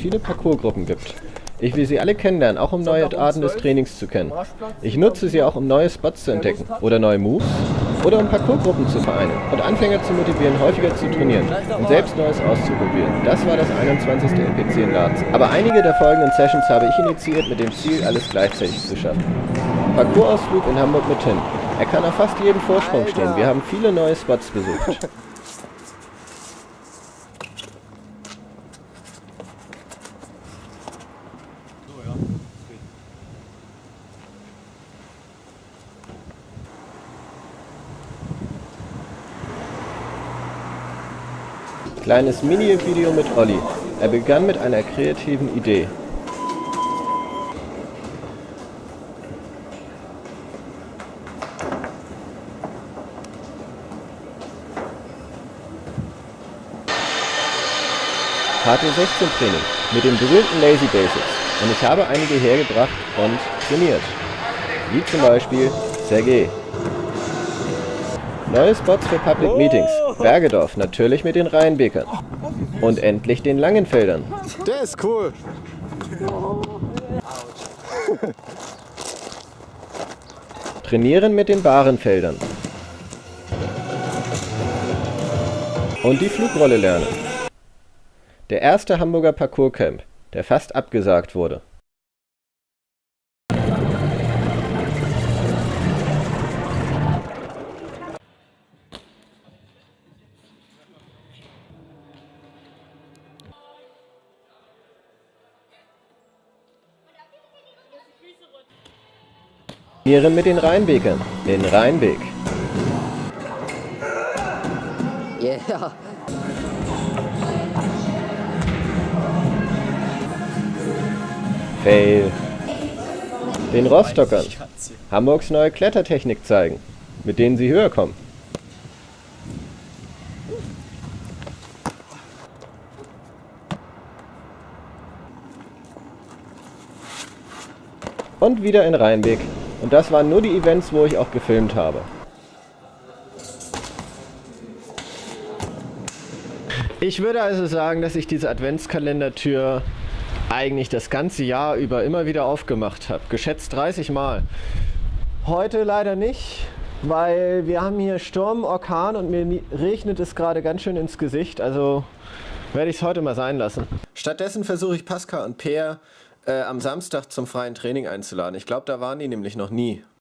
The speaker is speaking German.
viele Parcoursgruppen gibt. Ich will sie alle kennenlernen, auch um neue Arten des Trainings zu kennen. Ich nutze sie auch, um neue Spots zu entdecken oder neue Moves oder um Parcoursgruppen zu vereinen und Anfänger zu motivieren, häufiger zu trainieren und selbst Neues auszuprobieren. Das war das 21. NPC in Graz. Aber einige der folgenden Sessions habe ich initiiert mit dem Ziel, alles gleichzeitig zu schaffen. Parcoursausflug in Hamburg mit Tim. Er kann auf fast jedem Vorsprung stehen. Wir haben viele neue Spots besucht. Kleines Mini-Video mit Olli. Er begann mit einer kreativen Idee. HT16 Training mit den berühmten Lazy Basics und ich habe einige hergebracht und trainiert. Wie zum Beispiel Sergei. Neue Spots für Public Meetings. Bergedorf, natürlich mit den Rheinbekern. Und endlich den Langenfeldern. Der ist cool. Trainieren mit den Barenfeldern. Und die Flugrolle lernen. Der erste Hamburger Parcourscamp, der fast abgesagt wurde. Trainieren mit den Rheinbekern. Den Rheinbek. Yeah. Fail. Den Rostockern. Hamburgs neue Klettertechnik zeigen, mit denen sie höher kommen. Und wieder in Rheinbeck. Und das waren nur die Events, wo ich auch gefilmt habe. Ich würde also sagen, dass ich diese Adventskalendertür eigentlich das ganze Jahr über immer wieder aufgemacht habe. Geschätzt 30 Mal. Heute leider nicht, weil wir haben hier Sturm, Orkan und mir regnet es gerade ganz schön ins Gesicht. Also werde ich es heute mal sein lassen. Stattdessen versuche ich Pascal und Peer äh, am Samstag zum freien Training einzuladen. Ich glaube, da waren die nämlich noch nie.